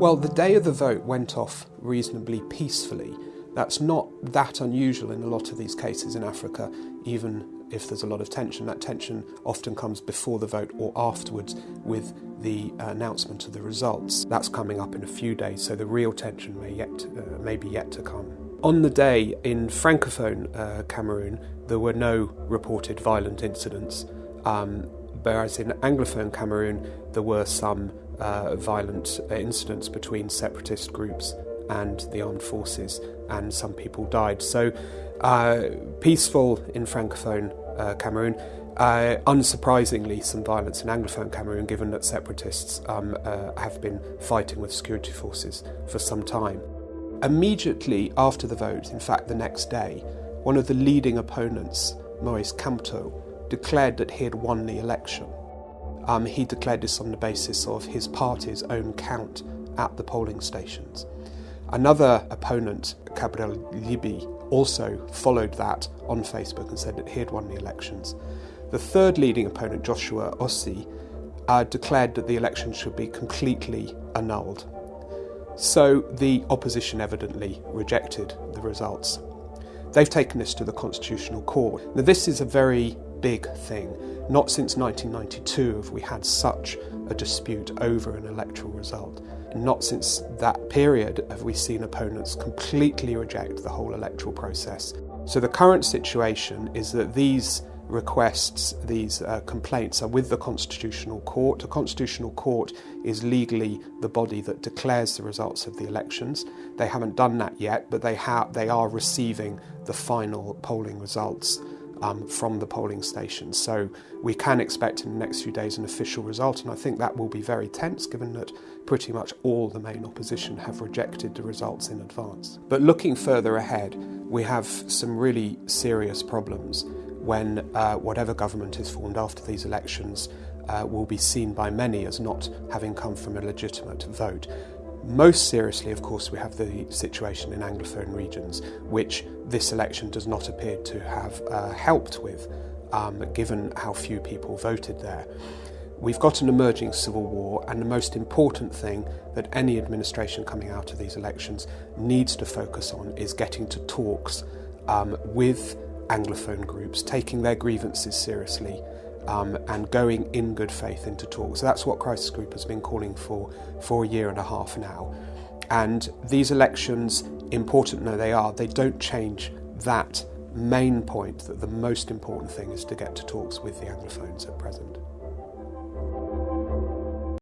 Well, the day of the vote went off reasonably peacefully. That's not that unusual in a lot of these cases in Africa, even if there's a lot of tension. That tension often comes before the vote or afterwards with the announcement of the results. That's coming up in a few days, so the real tension may, yet, uh, may be yet to come. On the day in Francophone uh, Cameroon, there were no reported violent incidents, um, whereas in Anglophone Cameroon, there were some uh, violent incidents between separatist groups and the armed forces, and some people died. So, uh, peaceful in Francophone uh, Cameroon. Uh, unsurprisingly, some violence in Anglophone Cameroon, given that separatists um, uh, have been fighting with security forces for some time. Immediately after the vote, in fact, the next day, one of the leading opponents, Maurice Kamto, declared that he had won the election. Um, he declared this on the basis of his party's own count at the polling stations. Another opponent, Cabral Libii, also followed that on Facebook and said that he had won the elections. The third leading opponent, Joshua Osih, uh, declared that the election should be completely annulled. So the opposition evidently rejected the results. They've taken this to the Constitutional Court. Now, this is a very big thing. Not since 1992 have we had such a dispute over an electoral result. Not since that period have we seen opponents completely reject the whole electoral process. So the current situation is that these requests, these uh, complaints are with the Constitutional Court. The Constitutional Court is legally the body that declares the results of the elections. They haven't done that yet, but they, ha- they are receiving the final polling results um, from the polling stations. So we can expect in the next few days an official result, and I think that will be very tense given that pretty much all the main opposition have rejected the results in advance. But looking further ahead, we have some really serious problems when uh, whatever government is formed after these elections uh, will be seen by many as not having come from a legitimate vote. Most seriously, of course, we have the situation in Anglophone regions, which this election does not appear to have uh, helped with, um, given how few people voted there. We've got an emerging civil war, and the most important thing that any administration coming out of these elections needs to focus on is getting to talks um, with Anglophone groups, taking their grievances seriously, um, and going in good faith into talks. So that's what Crisis Group has been calling for for a year and a half now. And these elections, important though they are, they don't change that main point that the most important thing is to get to talks with the Anglophones at present.